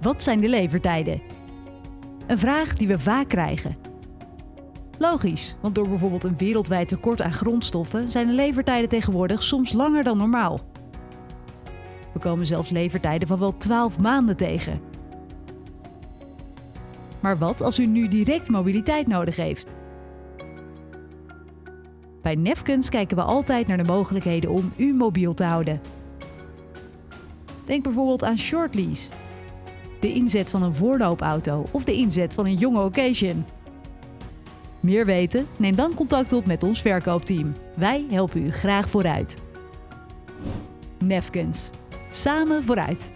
Wat zijn de levertijden? Een vraag die we vaak krijgen. Logisch, want door bijvoorbeeld een wereldwijd tekort aan grondstoffen zijn de levertijden tegenwoordig soms langer dan normaal. We komen zelfs levertijden van wel 12 maanden tegen. Maar wat als u nu direct mobiliteit nodig heeft? Bij Nefkens kijken we altijd naar de mogelijkheden om u mobiel te houden. Denk bijvoorbeeld aan shortlease, de inzet van een voorloopauto of de inzet van een jonge occasion. Meer weten? Neem dan contact op met ons verkoopteam. Wij helpen u graag vooruit. Nefkens. Samen vooruit.